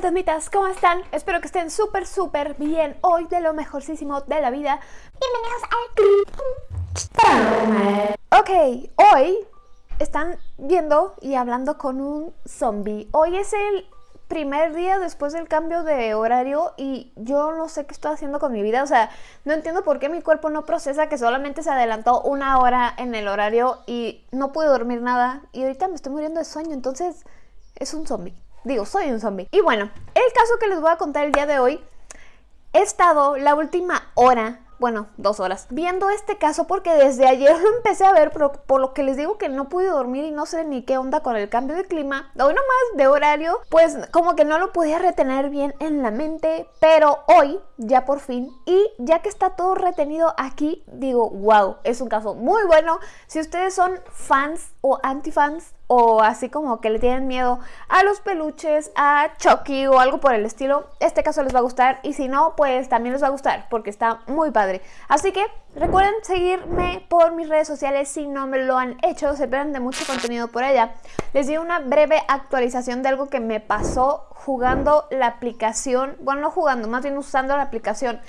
fantasmitas, ¿cómo están? Espero que estén súper, súper bien hoy de lo mejorcísimo de la vida. Bienvenidos al Ok, hoy están viendo y hablando con un zombie. Hoy es el primer día después del cambio de horario y yo no sé qué estoy haciendo con mi vida. O sea, no entiendo por qué mi cuerpo no procesa que solamente se adelantó una hora en el horario y no pude dormir nada. Y ahorita me estoy muriendo de sueño, entonces es un zombie. Digo, soy un zombie. Y bueno, el caso que les voy a contar el día de hoy, he estado la última hora bueno, dos horas, viendo este caso porque desde ayer lo empecé a ver, pero por lo que les digo que no pude dormir y no sé ni qué onda con el cambio de clima, o más de horario, pues como que no lo podía retener bien en la mente, pero hoy ya por fin, y ya que está todo retenido aquí, digo, wow, es un caso muy bueno. Si ustedes son fans o anti-fans o así como que le tienen miedo a los peluches, a Chucky o algo por el estilo, este caso les va a gustar y si no, pues también les va a gustar porque está muy padre. Así que recuerden seguirme por mis redes sociales si no me lo han hecho, se esperan de mucho contenido por allá. Les di una breve actualización de algo que me pasó jugando la aplicación, bueno no jugando, más bien usando la aplicación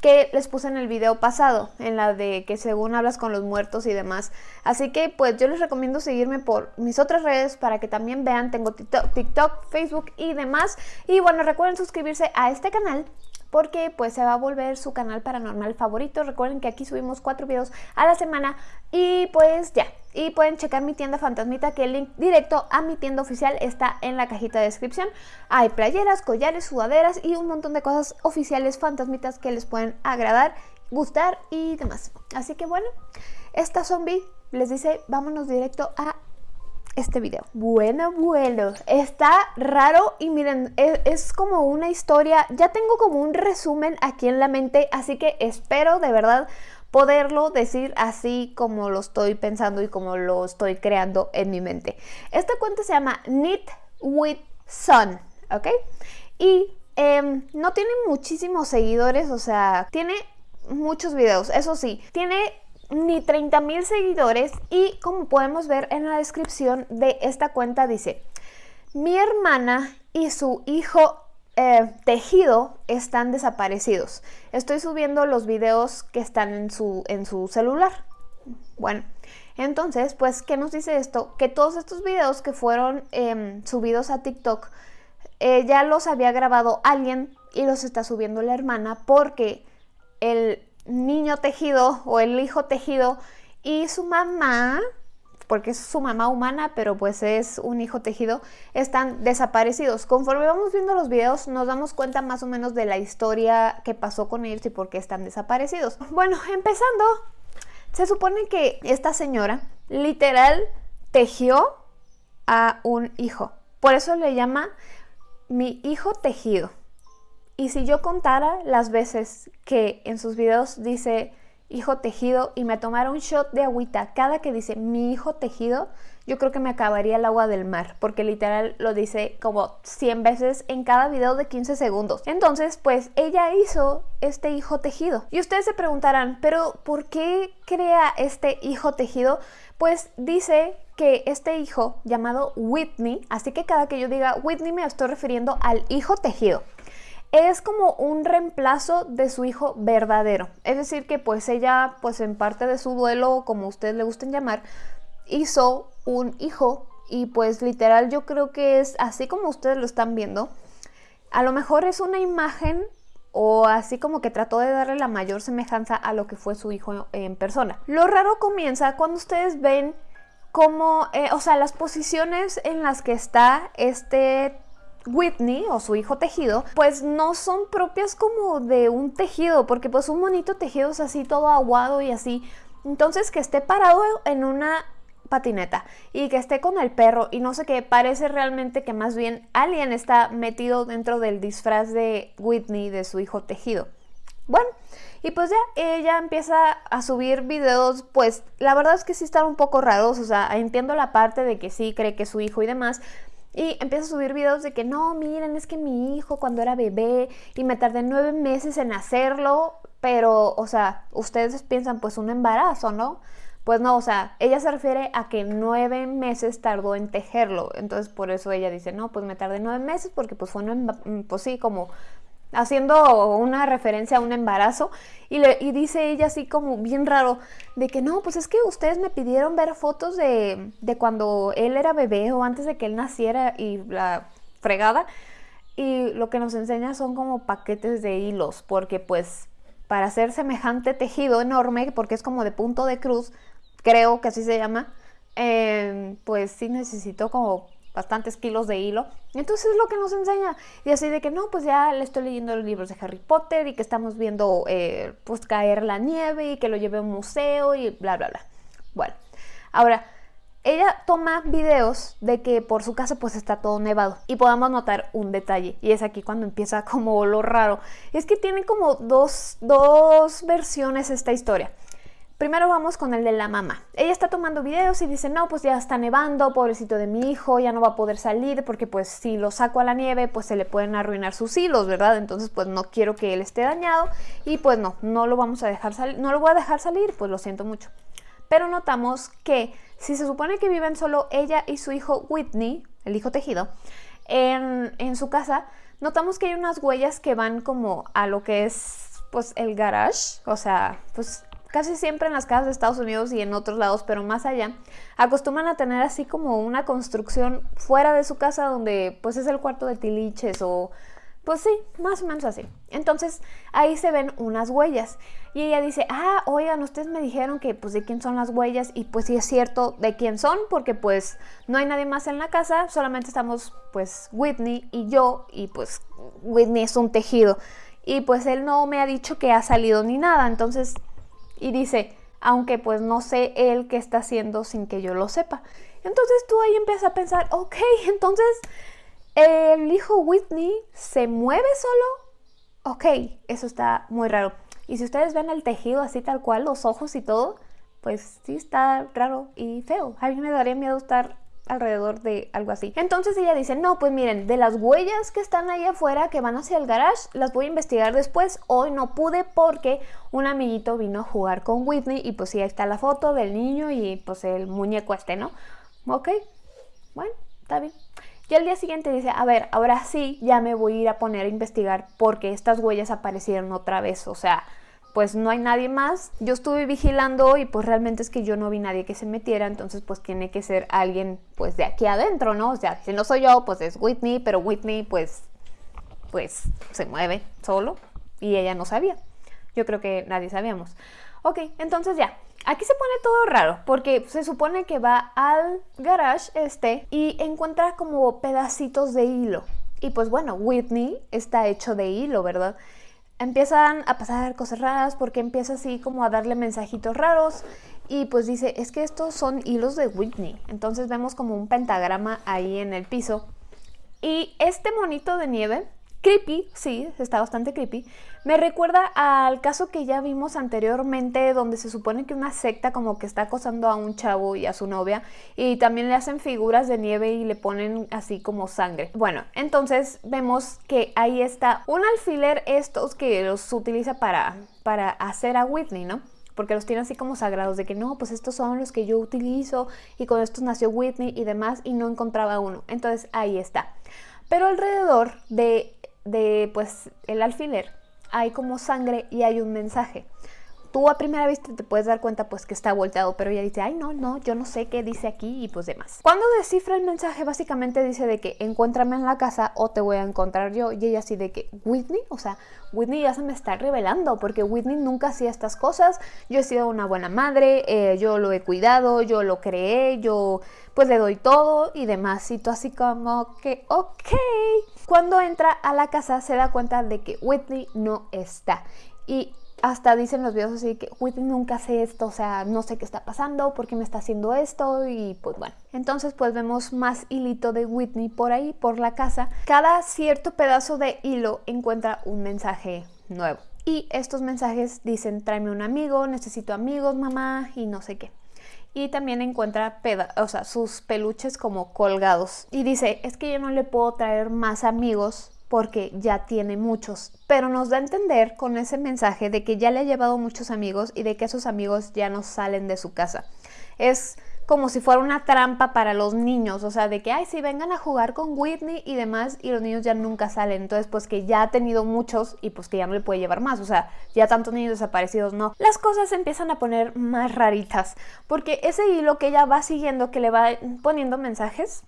que les puse en el video pasado, en la de que según hablas con los muertos y demás. Así que pues yo les recomiendo seguirme por mis otras redes para que también vean, tengo TikTok, Facebook y demás. Y bueno, recuerden suscribirse a este canal porque pues se va a volver su canal paranormal favorito. Recuerden que aquí subimos cuatro videos a la semana y pues ya. Y pueden checar mi tienda fantasmita que el link directo a mi tienda oficial está en la cajita de descripción. Hay playeras, collares, sudaderas y un montón de cosas oficiales fantasmitas que les pueden agradar, gustar y demás. Así que bueno, esta zombie les dice vámonos directo a este video. Bueno, bueno, está raro y miren, es, es, como una historia, ya tengo como un resumen aquí en la mente, así que espero de verdad poderlo decir así como lo estoy pensando y como lo estoy creando en mi mente. Esta cuenta se llama Knit with Sun, ¿ok? Y em, no tiene muchísimos seguidores, o sea, tiene muchos videos, eso sí, tiene ni 30 mil seguidores y como podemos ver en la descripción de esta cuenta dice mi hermana y su hijo eh, tejido están desaparecidos. Estoy subiendo los videos que están en su, en su celular. Bueno, entonces, pues, ¿qué nos dice esto? Que todos estos videos que fueron em, subidos a TikTok, eh, ya los había grabado alguien y los está subiendo la hermana porque el niño tejido o el hijo tejido y su mamá, porque es su mamá humana, pero pues es un hijo tejido, están desaparecidos. Conforme vamos viendo los videos nos damos cuenta más o menos de la historia que pasó con ellos y por qué están desaparecidos. Bueno, empezando, se supone que esta señora literal tejió a un hijo. Por eso le llama mi hijo tejido. Y si yo contara las veces que en sus videos dice hijo tejido y me tomara un shot de agüita cada que dice mi hijo tejido, yo creo que me acabaría el agua del mar, porque literal lo dice como 100 veces en cada video de 15 segundos. Entonces, pues ella hizo este hijo tejido. Y ustedes se preguntarán, pero ¿por qué crea este hijo tejido? Pues dice que este hijo llamado Whitney, así que cada que yo diga Whitney me estoy refiriendo al hijo tejido es como un reemplazo de su hijo verdadero. Es decir, que pues ella, pues en parte de su duelo, como ustedes le gusten llamar, hizo un hijo y pues literal yo creo que es así como ustedes lo están viendo. A lo mejor es una imagen o así como que trató de darle la mayor semejanza a lo que fue su hijo en persona. Lo raro comienza cuando ustedes ven como, eh, o sea, las posiciones en las que está este Whitney o su hijo tejido, pues no son propias como de un tejido, porque pues un monito tejido es así todo aguado y así. Entonces que esté parado en una patineta y que esté con el perro y no sé qué, parece realmente que más bien alguien está metido dentro del disfraz de Whitney de su hijo tejido. Bueno, y pues ya ella empieza a subir videos, pues la verdad es que sí están un poco raros, o sea, entiendo la parte de que sí cree que su hijo y demás, y empieza a subir videos de que no, miren, es que mi hijo cuando era bebé y me tardé nueve meses en hacerlo, pero, o sea, ustedes piensan pues un embarazo, ¿no? Pues no, o sea, ella se refiere a que nueve meses tardó en tejerlo. Entonces por eso ella dice, no, pues me tardé nueve meses porque pues fue, un, pues sí, como haciendo una referencia a un embarazo y, dice ella así como bien raro de que no, pues es que ustedes me pidieron ver fotos de, de cuando él era bebé o antes de que él naciera y la fregada y lo que nos enseña son como paquetes de hilos porque pues para hacer semejante tejido enorme porque es como de punto de cruz creo que así se llama eh, pues sí necesito como bastantes kilos de hilo. Entonces es lo que nos enseña. Y así de que no, pues ya le estoy leyendo los libros de Harry Potter y que estamos viendo eh, pues caer la nieve y que lo lleve a un museo y bla, bla, bla. Bueno, ahora, ella toma videos de que por su casa pues está todo nevado y podamos notar un detalle y es aquí cuando empieza como lo raro. Es que tiene como dos, dos versiones esta historia. Primero vamos con el de la mamá. Ella está tomando videos y dice, no, pues ya está nevando, pobrecito de mi hijo, ya no va a poder salir porque pues si lo saco a la nieve pues se le pueden arruinar sus hilos, ¿verdad? Entonces pues no quiero que él esté dañado y pues no, no lo vamos a dejar salir, no lo voy a dejar salir, pues lo siento mucho. Pero notamos que si se supone que viven solo ella y su hijo Whitney, el hijo tejido, en, en su casa, notamos que hay unas huellas que van como a lo que es pues el garage, o sea, pues casi siempre en las casas de Estados Unidos y en otros lados, pero más allá, acostumbran a tener así como una construcción fuera de su casa donde pues es el cuarto de tiliches o pues sí, más o menos así. Entonces ahí se ven unas huellas y ella dice, ah, oigan, ustedes me dijeron que pues de quién son las huellas y pues sí es cierto de quién son porque pues no hay nadie más en la casa, solamente estamos pues Whitney y yo y pues Whitney es un tejido y pues él no me ha dicho que ha salido ni nada, entonces y dice, aunque pues no sé él qué está haciendo sin que yo lo sepa. Entonces tú ahí empiezas a pensar, ok, entonces el hijo Whitney se mueve solo. Ok, eso está muy raro. Y si ustedes ven el tejido así tal cual, los ojos y todo, pues sí está raro y feo. A mí me daría miedo estar alrededor de algo así. Entonces ella dice, no, pues miren, de las huellas que están ahí afuera, que van hacia el garage, las voy a investigar después. Hoy no pude porque un amiguito vino a jugar con Whitney y pues sí, ahí está la foto del niño y pues el muñeco este, ¿no? Ok, bueno, está bien. Y al día siguiente dice, a ver, ahora sí, ya me voy a ir a poner a investigar porque estas huellas aparecieron otra vez, o sea, pues no hay nadie más. Yo estuve vigilando y pues realmente es que yo no vi nadie que se metiera, entonces pues tiene que ser alguien pues de aquí adentro, ¿no? O sea, si no soy yo, pues es Whitney, pero Whitney pues pues se mueve solo y ella no sabía. Yo creo que nadie sabíamos. Ok, entonces ya, aquí se pone todo raro porque se supone que va al garage este y encuentra como pedacitos de hilo. Y pues bueno, Whitney está hecho de hilo, ¿verdad? Empiezan a pasar cosas raras porque empieza así como a darle mensajitos raros y pues dice, es que estos son hilos de Whitney. Entonces vemos como un pentagrama ahí en el piso. Y este monito de nieve creepy, sí, está bastante creepy. Me recuerda al caso que ya vimos anteriormente donde se supone que una secta como que está acosando a un chavo y a su novia y también le hacen figuras de nieve y le ponen así como sangre. Bueno, entonces vemos que ahí está un alfiler estos que los utiliza para, para hacer a Whitney, ¿no? porque los tiene así como sagrados, de que no, pues estos son los que yo utilizo y con estos nació Whitney y demás y no encontraba uno. Entonces ahí está. Pero alrededor de de pues el alfiler hay como sangre y hay un mensaje. Tú a primera vista te puedes dar cuenta pues que está volteado, pero ella dice, ay no, no, yo no sé qué dice aquí y pues demás. Cuando descifra el mensaje básicamente dice de que encuéntrame en la casa o te voy a encontrar yo y ella así de que Whitney, o sea, Whitney ya se me está revelando porque Whitney nunca hacía estas cosas, yo he sido una buena madre, eh, yo lo he cuidado, yo lo creé, yo pues le doy todo y demás. Y tú así como que, ok. Cuando entra a la casa se da cuenta de que Whitney no está. Y hasta dicen los videos así que Whitney nunca hace esto, o sea, no sé qué está pasando, por qué me está haciendo esto y pues bueno. Entonces pues vemos más hilito de Whitney por ahí, por la casa. Cada cierto pedazo de hilo encuentra un mensaje nuevo. Y estos mensajes dicen, tráeme un amigo, necesito amigos, mamá, y no sé qué y también encuentra o sea, sus peluches como colgados. Y dice, es que yo no le puedo traer más amigos porque ya tiene muchos, pero nos da a entender con ese mensaje de que ya le ha llevado muchos amigos y de que esos amigos ya no salen de su casa. Es como si fuera una trampa para los niños, o sea, de que, ay, si vengan a jugar con Whitney y demás, y los niños ya nunca salen, entonces pues que ya ha tenido muchos y pues que ya no le puede llevar más, o sea, ya tantos niños desaparecidos, no. Las cosas se empiezan a poner más raritas, porque ese hilo que ella va siguiendo, que le va poniendo mensajes,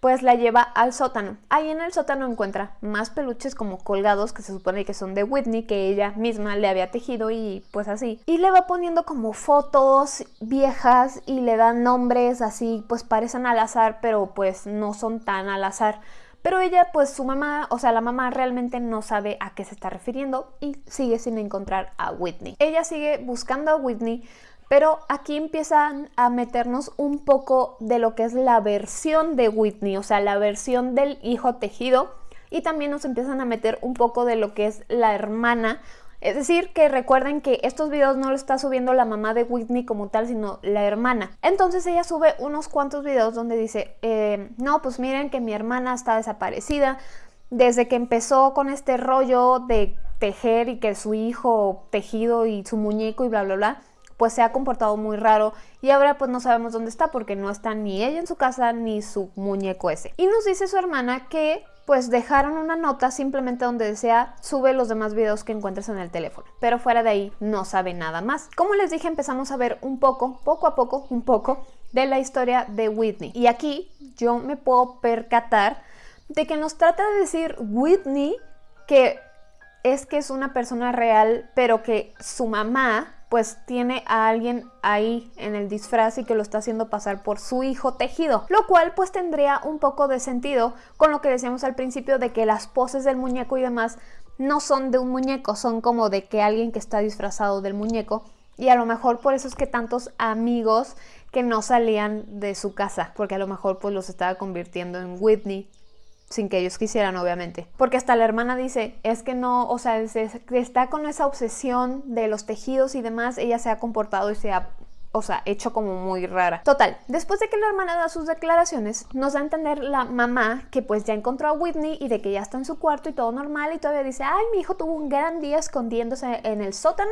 pues la lleva al sótano. Ahí en el sótano encuentra más peluches como colgados que se supone que son de Whitney, que ella misma le había tejido y pues así. Y le va poniendo como fotos viejas y le da nombres así, pues parecen al azar, pero pues no son tan al azar. Pero ella, pues su mamá, o sea, la mamá realmente no sabe a qué se está refiriendo y sigue sin encontrar a Whitney. Ella sigue buscando a Whitney, pero aquí empiezan a meternos un poco de lo que es la versión de Whitney, o sea, la versión del hijo tejido. Y también nos empiezan a meter un poco de lo que es la hermana. Es decir, que recuerden que estos videos no lo está subiendo la mamá de Whitney como tal, sino la hermana. Entonces ella sube unos cuantos videos donde dice, eh, no, pues miren que mi hermana está desaparecida. Desde que empezó con este rollo de tejer y que su hijo tejido y su muñeco y bla, bla, bla pues se ha comportado muy raro y ahora pues no sabemos dónde está porque no está ni ella en su casa ni su muñeco ese. Y nos dice su hermana que pues dejaron una nota simplemente donde desea sube los demás videos que encuentres en el teléfono. Pero fuera de ahí no sabe nada más. Como les dije empezamos a ver un poco, poco a poco, un poco de la historia de Whitney. Y aquí yo me puedo percatar de que nos trata de decir Whitney que es que es una persona real, pero que su mamá pues tiene a alguien ahí en el disfraz y que lo está haciendo pasar por su hijo tejido, lo cual pues tendría un poco de sentido con lo que decíamos al principio de que las poses del muñeco y demás no son de un muñeco, son como de que alguien que está disfrazado del muñeco. Y a lo mejor por eso es que tantos amigos que no salían de su casa, porque a lo mejor pues los estaba convirtiendo en Whitney sin que ellos quisieran, obviamente. Porque hasta la hermana dice, es que no, o sea, está con esa obsesión de los tejidos y demás, ella se ha comportado y se ha o sea, hecho como muy rara. Total, después de que la hermana da sus declaraciones, nos da a entender la mamá que pues ya encontró a Whitney y de que ya está en su cuarto y todo normal y todavía dice, ay, mi hijo tuvo un gran día escondiéndose en el sótano,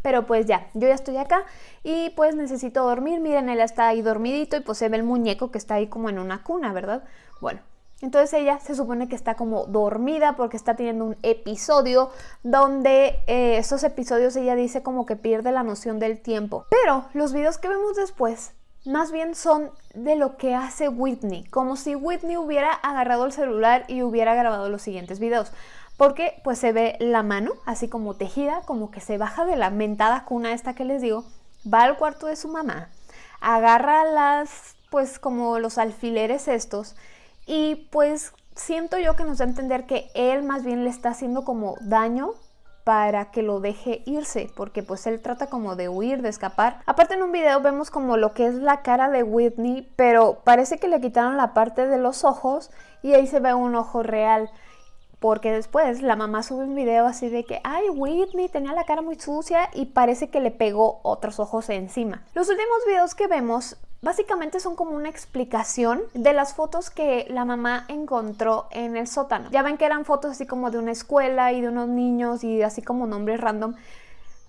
pero pues ya, yo ya estoy acá y pues necesito dormir, miren, él está ahí dormidito y pues se ve el muñeco que está ahí como en una cuna, ¿verdad? Bueno, entonces ella se supone que está como dormida porque está teniendo un episodio donde eh, esos episodios ella dice como que pierde la noción del tiempo. Pero los videos que vemos después más bien son de lo que hace Whitney, como si Whitney hubiera agarrado el celular y hubiera grabado los siguientes videos. Porque pues se ve la mano así como tejida, como que se baja de la mentada cuna esta que les digo, va al cuarto de su mamá, agarra las pues como los alfileres estos y pues siento yo que nos da a entender que él más bien le está haciendo como daño para que lo deje irse, porque pues él trata como de huir, de escapar. Aparte en un video vemos como lo que es la cara de Whitney, pero parece que le quitaron la parte de los ojos y ahí se ve un ojo real. Porque después la mamá sube un video así de que, ay, Whitney tenía la cara muy sucia y parece que le pegó otros ojos encima. Los últimos videos que vemos Básicamente son como una explicación de las fotos que la mamá encontró en el sótano. Ya ven que eran fotos así como de una escuela y de unos niños y así como nombres random.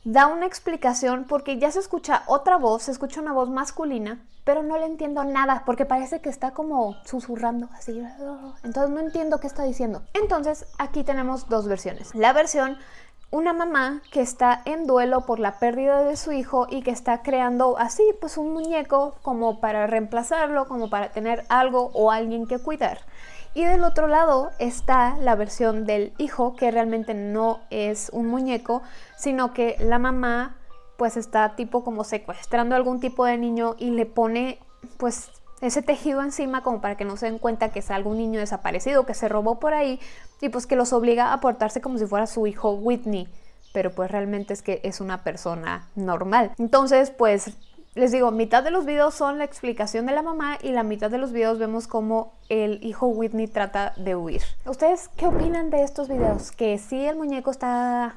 Da una explicación porque ya se escucha otra voz, se escucha una voz masculina, pero no le entiendo nada porque parece que está como susurrando así. Entonces no entiendo qué está diciendo. Entonces aquí tenemos dos versiones. La versión una mamá que está en duelo por la pérdida de su hijo y que está creando así pues un muñeco como para reemplazarlo, como para tener algo o alguien que cuidar. Y del otro lado está la versión del hijo que realmente no es un muñeco, sino que la mamá pues está tipo como secuestrando algún tipo de niño y le pone pues ese tejido encima como para que no se den cuenta que es algún niño desaparecido que se robó por ahí y pues que los obliga a portarse como si fuera su hijo Whitney, pero pues realmente es que es una persona normal. Entonces pues les digo, mitad de los videos son la explicación de la mamá y la mitad de los videos vemos cómo el hijo Whitney trata de huir. ¿Ustedes qué opinan de estos videos? Que si el muñeco está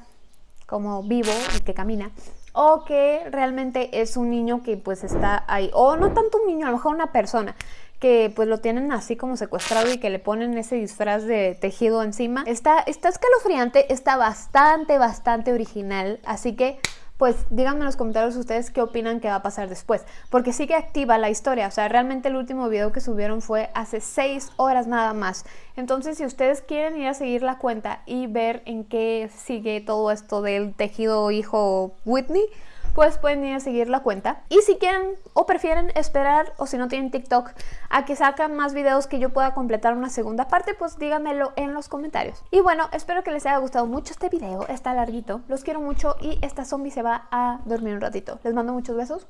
como vivo y que camina, o que realmente es un niño que pues está ahí, o no tanto un niño, a lo mejor una persona que pues lo tienen así como secuestrado y que le ponen ese disfraz de tejido encima. Está, está escalofriante, está bastante, bastante original, así que pues díganme en los comentarios ustedes qué opinan que va a pasar después, porque sigue activa la historia, o sea, realmente el último video que subieron fue hace 6 horas nada más, entonces si ustedes quieren ir a seguir la cuenta y ver en qué sigue todo esto del tejido hijo Whitney, pues pueden ir a seguir la cuenta. Y si quieren o prefieren esperar, o si no tienen TikTok, a que sacan más videos que yo pueda completar una segunda parte, pues díganmelo en los comentarios. Y bueno, espero que les haya gustado mucho este video, está larguito, los quiero mucho y esta zombie se va a dormir un ratito. Les mando muchos besos.